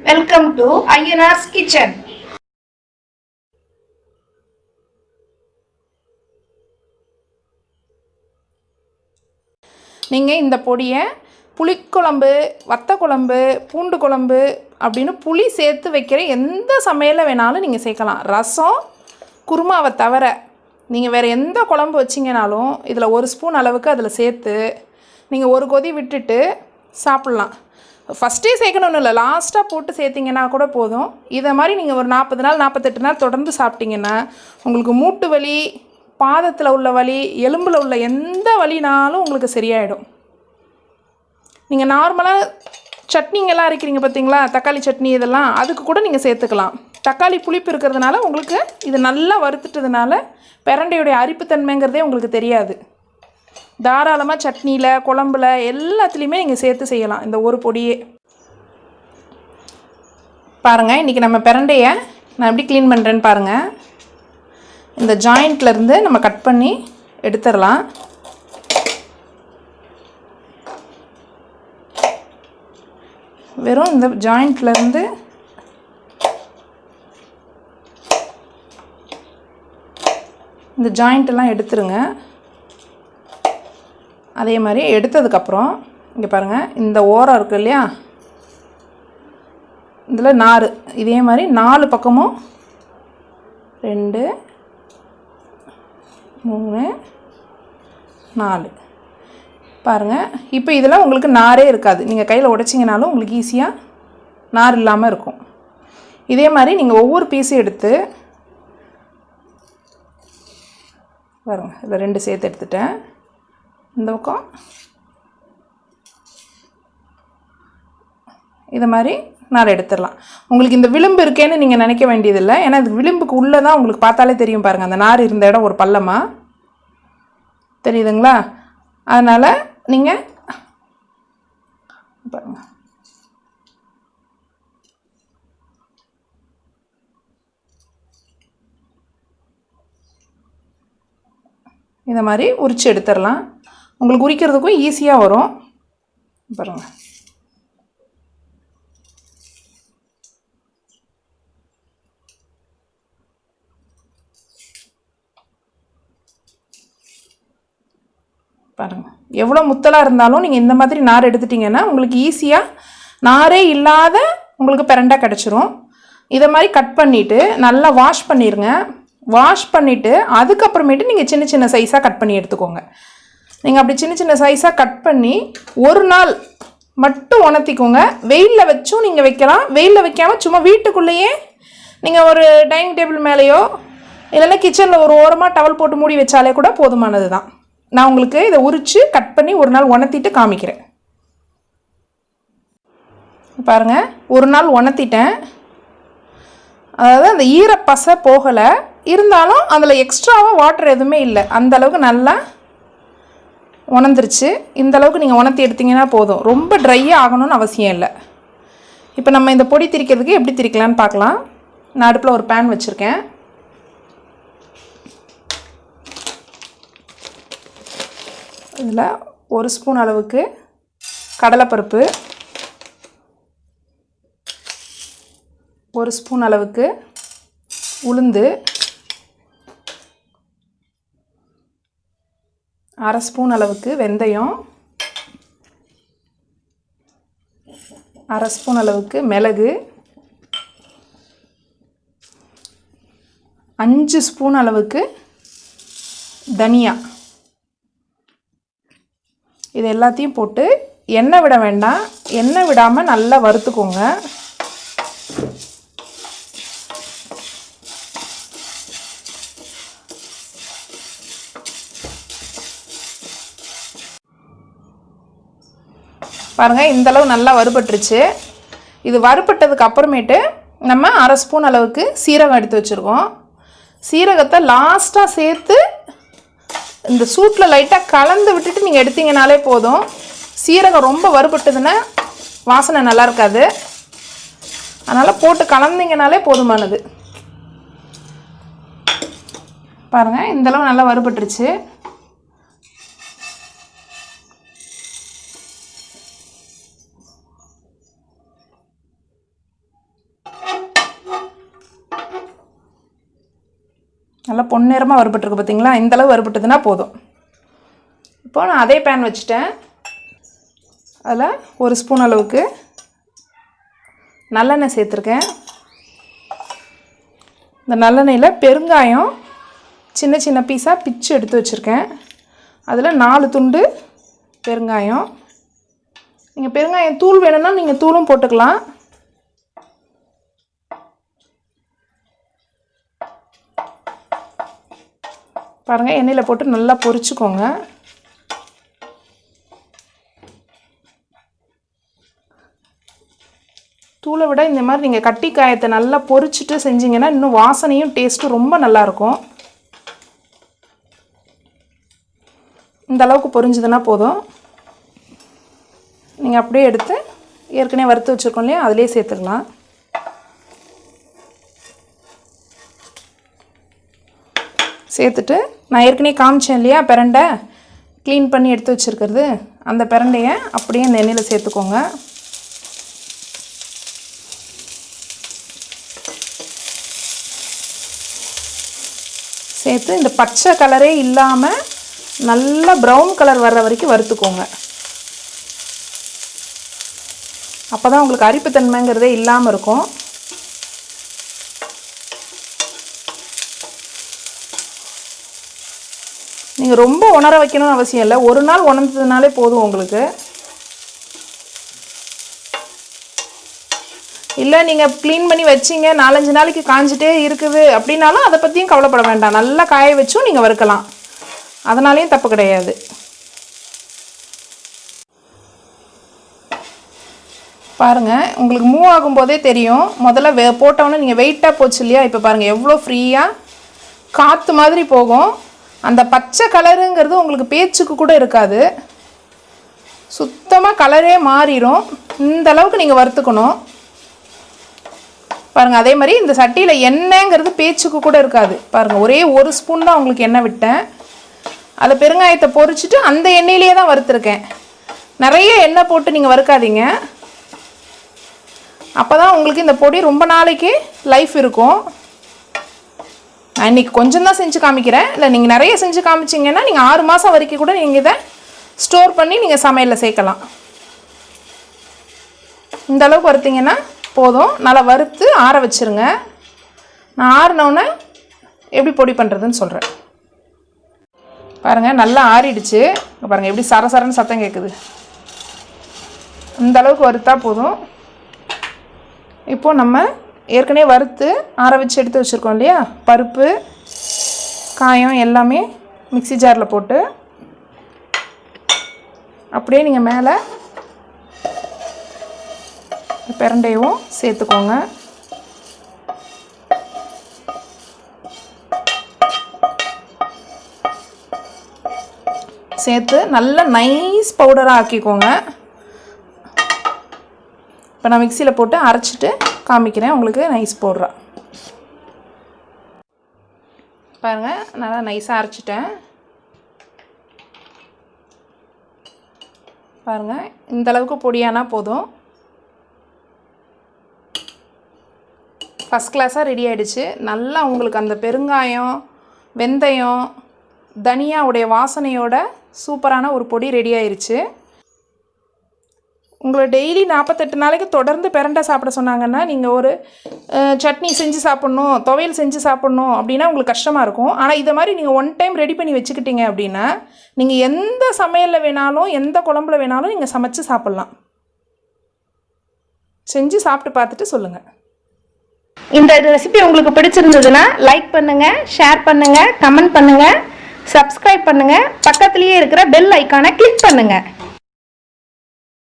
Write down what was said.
Welcome to Ayyanar's kitchen நீங்கள் இந்த பொடியை புளிக்குழம்பு வத்த குழம்பு பூண்டு குழம்பு அப்படின்னு புளி சேர்த்து வைக்கிற எந்த சமையலில் வேணாலும் நீங்கள் சேர்க்கலாம். ரசம் குருமாவை தவிர நீங்கள் வேறு எந்த குழம்பு வச்சிங்கனாலும் இதில் ஒரு ஸ்பூன் அளவுக்கு அதில் சேர்த்து நீங்கள் ஒரு கொதி விட்டுட்டு சாப்பிட்லாம். ஃபஸ்ட்டே சேர்க்கணும்னு இல்லை லாஸ்ட்டாக போட்டு சேர்த்திங்கன்னா கூட போதும். இதை மாதிரி நீங்கள் ஒரு நாற்பது நாள் நாற்பத்தெட்டு நாள் தொடர்ந்து சாப்பிட்டீங்கன்னா உங்களுக்கு மூட்டு வலி பாதத்தில் உள்ள வலி எலும்பில் உள்ள எந்த வலினாலும் உங்களுக்கு சரியாயிடும். நீங்கள் நார்மலாக சட்னிங்கெல்லாம் அரைக்கிறீங்க பார்த்தீங்களா தக்காளி சட்னி இதெல்லாம் அதுக்கு கூட நீங்கள் சேர்த்துக்கலாம். தக்காளி புளிப்பு இருக்கிறதுனால உங்களுக்கு இது நல்லா வறுத்துட்டதுனால பிரண்டையுடைய அரிப்புத்தன்மைங்கிறதே உங்களுக்கு தெரியாது. தாராளமாக சட்னியில் குழம்புல எல்லாத்துலேயுமே நீங்கள் சேர்த்து செய்யலாம். இந்த ஒரு பொடியே. பாருங்கள் இன்றைக்கி நம்ம பிரண்டையை நான் எப்படி க்ளீன் பண்ணுறேன்னு பாருங்கள் இந்த ஜாயிண்ட்லேருந்து நம்ம கட் பண்ணி எடுத்துடலாம். வெறும் இந்த ஜாயிண்ட்லேருந்து இந்த ஜாயிண்ட்டெல்லாம் எடுத்துருங்க. அதே மாதிரி எடுத்ததுக்கப்புறம் இங்கே பாருங்கள் இந்த ஓரம் இருக்குது இல்லையா? இதில் நார் இதே மாதிரி நாலு பக்கமும் ரெண்டு மூணு நாலு. பாருங்கள் இப்போ இதில் உங்களுக்கு நாரே இருக்காது. நீங்கள் கையில் உடைச்சிங்கனாலும் உங்களுக்கு ஈஸியாக நார் இல்லாமல் இருக்கும். இதே மாதிரி நீங்கள் ஒவ்வொரு பீஸும் எடுத்து பாருங்கள் இதில் ரெண்டு சேர்த்து எடுத்துட்டேன். இந்த பக்கம். இதை மாதிரி நார் எடுத்துடலாம். உங்களுக்கு இந்த விளிம்பு இருக்கேன்னு நீங்கள் நினைக்க வேண்டியதில்லை. ஏன்னா இது விளிம்புக்கு உள்ளே தான் உங்களுக்கு பார்த்தாலே தெரியும் பாருங்கள் அந்த நார் இருந்த இடம் ஒரு பள்ளமாக தெரியுதுங்களா? அதனால் நீங்கள் பாருங்க. இதை மாதிரி உரித்து எடுத்துடலாம். உங்களுக்கு உரிக்கிறதுக்கும் ஈஸியாக வரும். பாருங்கள் பாருங்கள் எவ்வளோ முத்தலாக இருந்தாலும் நீங்கள் இந்த மாதிரி நார் எடுத்துட்டிங்கன்னா உங்களுக்கு ஈஸியாக நாரே இல்லாத உங்களுக்கு பிரண்டா கிடச்சிரும். இதை மாதிரி கட் பண்ணிவிட்டு நல்லா வாஷ் பண்ணிடுங்க வாஷ் பண்ணிவிட்டு அதுக்கப்புறமேட்டு நீங்கள் சின்ன சின்ன சைஸாக கட் பண்ணி எடுத்துக்கோங்க. நீங்கள் அப்படி சின்ன சின்ன சைஸாக கட் பண்ணி ஒரு நாள் மட்டும் உணர்த்திக்கோங்க. வெயிலில் வச்சும் நீங்கள் வைக்கலாம். வெயிலில் வைக்காமல் சும்மா வீட்டுக்குள்ளேயே நீங்கள் ஒரு டைனிங் டேபிள் மேலேயோ இல்லைன்னா கிச்சனில் ஒரு ஓரமாக டவல் போட்டு மூடி வச்சாலே கூட போதுமானது தான் நான் உங்களுக்கு இதை உரித்து கட் பண்ணி ஒரு நாள் உணர்த்திட்டு காமிக்கிறேன். பாருங்கள் ஒரு நாள் உணர்த்திட்டேன். அதாவது அந்த ஈரப்பசை போகலை. இருந்தாலும் அதில் எக்ஸ்ட்ராவாக வாட்டர் எதுவுமே இல்லை. அந்த அளவுக்கு நல்லா உணர்ந்துருச்சு. இந்த அளவுக்கு நீங்கள் உணர்த்தி எடுத்தீங்கன்னா போதும். ரொம்ப ட்ரையாக ஆகணும்னு அவசியம் இல்லை. இப்போ நம்ம இந்த பொடி திரிக்கிறதுக்கு எப்படி திரிக்கலான்னு பார்க்கலாம் நான் அடுப்பில் ஒரு பேன் வச்சுருக்கேன். இதில் ஒரு ஸ்பூன் அளவுக்கு கடலைப்பருப்பு. ஒரு ஸ்பூன் அளவுக்கு உளுந்து. அரை ஸ்பூன் அளவுக்கு வெந்தயம். அரை ஸ்பூன் அளவுக்கு மிளகு. அஞ்சு ஸ்பூன் அளவுக்கு தனியா. இது எல்லாத்தையும் போட்டு எண்ணெய் விட வேண்டாம். எண்ணெய் விடாமல் நல்லா வறுத்துக்கோங்க. பாருங்கள் இந்தளவு நல்லா வறுபட்டுருச்சு. இது வறுபட்டதுக்கு அப்புறமேட்டு நம்ம அரை ஸ்பூன் அளவுக்கு சீரகம் எடுத்து வச்சுருக்கோம். சீரகத்தை லாஸ்ட்டாக சேர்த்து இந்த சூட்டில் லைட்டாக கலந்து விட்டுட்டு நீங்கள் எடுத்தீங்கனாலே போதும். சீரகம் ரொம்ப வறுபட்டதுன்னா வாசனை நல்லா இருக்காது. அதனால் போட்டு கலந்தீங்கனாலே போதுமானது. பாருங்கள் இந்தளவு நல்லா வறுபட்டுருச்சு. நல்லா பொன்னிறமாக வறுபட்டுருக்கு பார்த்தீங்களா? இந்த அளவு போதும். இப்போ நான் அதே பேன் வச்சுட்டேன். அதில் ஒரு ஸ்பூன் அளவுக்கு நல்லெண்ணெய் சேர்த்துருக்கேன். இந்த நல்லெண்ணெயில் பெருங்காயம் சின்ன சின்ன பீஸாக பிச்சு எடுத்து வச்சுருக்கேன். அதில் நாலு துண்டு பெருங்காயம். நீங்கள் பெருங்காயம் தூள் வேணும்னா நீங்கள் தூளும் போட்டுக்கலாம். பாருங்கள் எண்ணெயில் போட்டு நல்லா பொரிச்சுக்கோங்க. தூளை விட இந்த மாதிரி நீங்கள் கட்டி காயத்தை நல்லா பொரிச்சிட்டு செஞ்சீங்கன்னா இன்னும் வாசனையும் டேஸ்ட்டும் ரொம்ப நல்லாயிருக்கும். இந்த அளவுக்கு பொரிஞ்சதுன்னா போதும். நீங்கள் அப்படியே எடுத்து ஏற்கனவே வறுத்து வச்சுருக்கோம் இல்லையா அதிலே சேர்த்துக்கலாம் சேர்த்துட்டு நான் ஏற்கனவே காமிச்சேன் இல்லையா பிரண்டை? க்ளீன் பண்ணி எடுத்து வச்சுருக்கிறது. அந்த பிரண்டையை அப்படியே இந்த எண்ணெயில் சேர்த்துக்கோங்க. சேர்த்து இந்த பச்சை கலரே இல்லாமல் நல்லா ப்ரௌன் கலர் வர்ற வரைக்கும் வறுத்துக்கோங்க. அப்போ தான் உங்களுக்கு அரிப்புத்தன்மைங்கிறதே இல்லாமல் இருக்கும். நீங்கள் ரொம்ப உணர வைக்கணும்னு அவசியம் இல்லை. ஒரு நாள் உணர்ந்ததுனாலே போதும் உங்களுக்கு. இல்லை நீங்கள் க்ளீன் பண்ணி வச்சிங்க நாலஞ்சு நாளைக்கு காஞ்சிட்டே இருக்குது அப்படின்னாலும் அதை பற்றியும் கவலைப்பட வேண்டாம். நல்லா காய வச்சும் நீங்கள் வறுக்கலாம். அதனாலேயும் தப்பு கிடையாது. பாருங்கள் உங்களுக்கு மூவ் ஆகும்போதே தெரியும். முதல்ல வே போட்டோன்னே நீங்கள் வெயிட்டாக போச்சு இல்லையா? இப்போ பாருங்கள் எவ்வளோ ஃப்ரீயாக காற்று மாதிரி போகும். அந்த பச்சை கலருங்கிறது உங்களுக்கு பேச்சுக்கு கூட இருக்காது. சுத்தமாக கலரே மாறிடும் இந்த அளவுக்கு நீங்கள் வறுத்துக்கணும். பாருங்கள் அதே மாதிரி இந்த சட்டியில் எண்ணெய்ங்கிறது பேச்சுக்கு கூட இருக்காது. பாருங்கள் ஒரே ஒரு ஸ்பூன் தான் உங்களுக்கு எண்ணெய் விட்டேன். அதை பெருங்காயத்தை பொறிச்சிட்டு அந்த எண்ணெயிலேயே தான் வறுத்துருக்கேன். நிறைய எண்ணெய் போட்டு நீங்கள் வறுக்காதீங்க. அப்போ தான் உங்களுக்கு இந்த பொடி ரொம்ப நாளைக்கு லைஃப் இருக்கும். நான் இன்றைக்கி கொஞ்சம் தான் செஞ்சு காமிக்கிறேன். இல்லை நீங்கள் நிறைய செஞ்சு காமிச்சிங்கன்னா நீங்கள் ஆறு மாதம் வரைக்கும் கூட நீங்கள் இதை ஸ்டோர் பண்ணி நீங்கள் சமையலில் சேர்க்கலாம். இந்த அளவுக்கு வறுத்தீங்கன்னா போதும். நல்லா வறுத்து ஆற வச்சுருங்க. நான் ஆறினோன்னே எப்படி பொடி பண்ணுறதுன்னு சொல்கிறேன் பாருங்கள் நல்லா ஆறிடுச்சு. பாருங்கள் எப்படி சரசரன்னு சத்தம் கேட்குது இந்த அளவுக்கு வறுத்தா போதும். இப்போது நம்ம ஏற்கனவே வறுத்து ஆற வச்சு எடுத்து வச்சுருக்கோம் இல்லையா? பருப்பு காயம் எல்லாமே மிக்ஸி ஜாரில் போட்டு அப்படியே நீங்கள் மேலே பிரண்டையும் சேர்த்துக்கோங்க. சேர்த்து நல்லா நைஸ் பவுடராக ஆக்கிக்கோங்க. இப்போ நான் மிக்சியில் போட்டு அரைச்சிட்டு காமிக்கிறேன். உங்களுக்கு நைஸ் பவுடரா பாருங்கள் நல்லா நைஸாக அரைச்சிட்டேன். பாருங்கள் இந்தளவுக்கு பொடியானா போதும். ஃபஸ்ட் கிளாஸாக ரெடி ஆகிடுச்சு நல்லா உங்களுக்கு அந்த பெருங்காயம் வெந்தயம் தனியாவுடைய வாசனையோட சூப்பரான ஒரு பொடி ரெடி ஆயிடுச்சு உங்களை டெய்லி நாற்பத்தெட்டு நாளைக்கு தொடர்ந்து பிரண்டை சாப்பிட சொன்னாங்கன்னா நீங்கள் ஒரு சட்னி செஞ்சு சாப்பிட்ணும் துவையல் செஞ்சு சாப்பிட்ணும் அப்படின்னா உங்களுக்கு கஷ்டமாக இருக்கும். ஆனால் இதை மாதிரி நீங்கள் ஒன் டைம் ரெடி பண்ணி வச்சுக்கிட்டீங்க அப்படின்னா நீங்கள் எந்த சமையலில் வேணாலும் எந்த குழம்புல வேணாலும் நீங்கள் சமைச்சு சாப்பிட்லாம். செஞ்சு சாப்பிட்டு பார்த்துட்டு சொல்லுங்கள் இந்த ரெசிபி உங்களுக்கு பிடிச்சிருந்ததுன்னா லைக் பண்ணுங்கள் ஷேர் பண்ணுங்கள் கமெண்ட் பண்ணுங்கள் சப்ஸ்கிரைப் பண்ணுங்கள் பக்கத்துலேயே இருக்கிற பெல் ஐக்கானை கிளிக் பண்ணுங்கள்